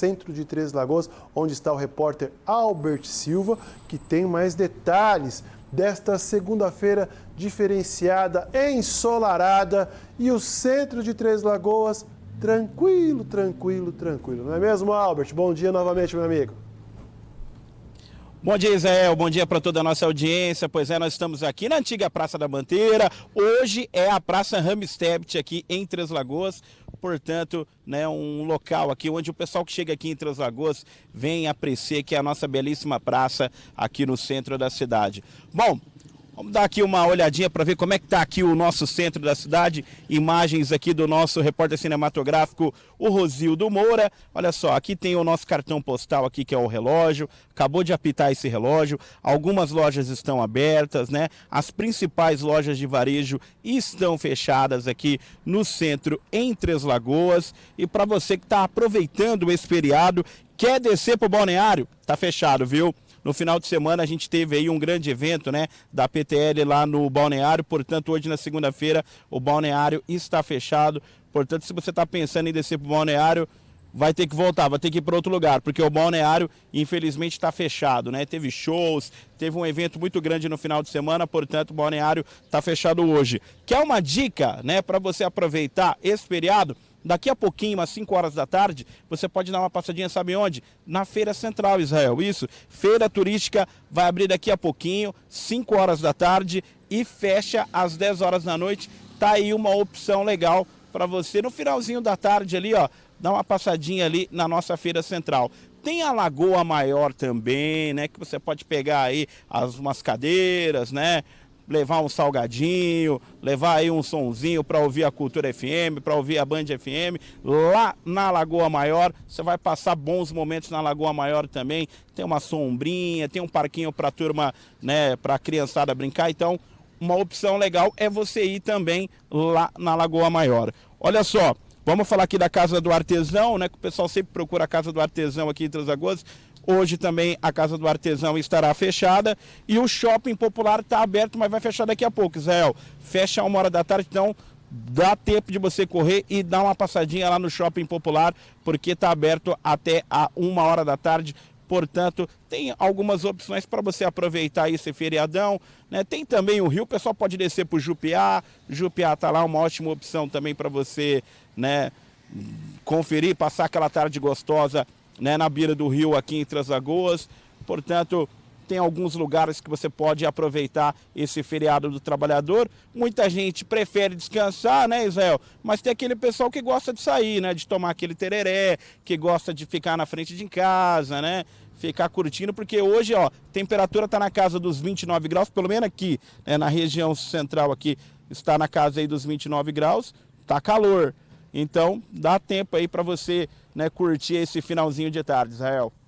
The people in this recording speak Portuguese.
centro de Três Lagoas, onde está o repórter Albert Silva, que tem mais detalhes desta segunda-feira diferenciada, ensolarada e o centro de Três Lagoas tranquilo, tranquilo, tranquilo. Não é mesmo, Albert? Bom dia novamente, meu amigo. Bom dia, Israel. Bom dia para toda a nossa audiência. Pois é, nós estamos aqui na antiga Praça da Manteira. Hoje é a Praça Ramstedt aqui em Três Lagoas. Portanto, né, um local aqui onde o pessoal que chega aqui em Três Lagoas vem apreciar que é a nossa belíssima praça aqui no centro da cidade. Bom, Vamos dar aqui uma olhadinha para ver como é que está aqui o nosso centro da cidade. Imagens aqui do nosso repórter cinematográfico, o Rosildo Moura. Olha só, aqui tem o nosso cartão postal aqui, que é o relógio. Acabou de apitar esse relógio. Algumas lojas estão abertas, né? As principais lojas de varejo estão fechadas aqui no centro, em Três Lagoas. E para você que está aproveitando esse feriado, quer descer para o balneário, tá fechado, viu? No final de semana a gente teve aí um grande evento, né, da PTL lá no Balneário, portanto hoje na segunda-feira o Balneário está fechado, portanto se você está pensando em descer para o Balneário, vai ter que voltar, vai ter que ir para outro lugar, porque o balneário, infelizmente, está fechado, né? Teve shows, teve um evento muito grande no final de semana, portanto, o balneário está fechado hoje. Quer uma dica, né, para você aproveitar esse feriado? Daqui a pouquinho, às 5 horas da tarde, você pode dar uma passadinha, sabe onde? Na Feira Central, Israel. Isso. Feira Turística vai abrir daqui a pouquinho, 5 horas da tarde e fecha às 10 horas da noite. Tá aí uma opção legal para você no finalzinho da tarde ali, ó, dar uma passadinha ali na nossa Feira Central. Tem a Lagoa Maior também, né, que você pode pegar aí as umas cadeiras, né? Levar um salgadinho, levar aí um sonzinho para ouvir a Cultura FM, para ouvir a Band FM. Lá na Lagoa Maior, você vai passar bons momentos na Lagoa Maior também. Tem uma sombrinha, tem um parquinho para turma, né, para criançada brincar. Então, uma opção legal é você ir também lá na Lagoa Maior. Olha só, vamos falar aqui da Casa do Artesão, né, que o pessoal sempre procura a Casa do Artesão aqui em Três Lagoas. Hoje também a Casa do Artesão estará fechada e o Shopping Popular está aberto, mas vai fechar daqui a pouco, Israel. Fecha uma hora da tarde, então dá tempo de você correr e dar uma passadinha lá no Shopping Popular, porque está aberto até a uma hora da tarde. Portanto, tem algumas opções para você aproveitar esse feriadão. Né? Tem também o Rio, o pessoal pode descer para o Jupiá. Jupiá está lá, uma ótima opção também para você né, conferir, passar aquela tarde gostosa né, na beira do rio aqui em Três Lagoas. Portanto, tem alguns lugares que você pode aproveitar esse feriado do trabalhador. Muita gente prefere descansar, né, Israel? Mas tem aquele pessoal que gosta de sair, né? De tomar aquele tereré, que gosta de ficar na frente de casa, né? Ficar curtindo, porque hoje, ó, temperatura está na casa dos 29 graus, pelo menos aqui, né, na região central aqui, está na casa aí dos 29 graus, tá calor. Então, dá tempo aí para você né, curtir esse finalzinho de tarde, Israel.